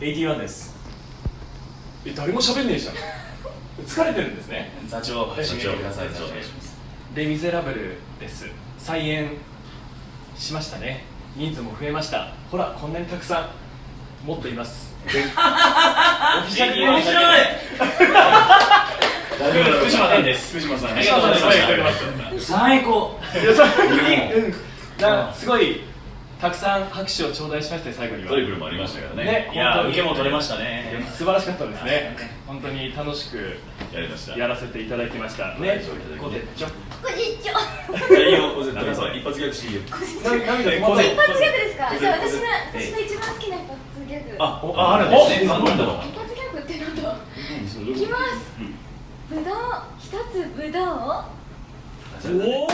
81です。え誰も喋んねえじゃん。疲れてるんですね。座長締めてください。座長。お願いします。レ・ミゼラブルです。再演しましたね。人数も増えました。ほらこんなにたくさんもっといます。オフィシャル面白い。福島さんです。福島さん。ありがとうす。最高。すごいたくさん拍手を頂戴しましたよ最後には。トリプルもありましたからね。ねいや受けも取れましたいやね。素晴らしかったですね。本当に楽しくやりました。やらせていただきました。ねこてちょ。こんにちは。いいよ小瀬さん一発逆していいよ一発ギャグですか。こじゃあ私のえ私の一番好きな一発ギャグ。あああるんですねお何なんだろう一発ギャグってなんだ。いいきます。ぶどう一つぶどう。おお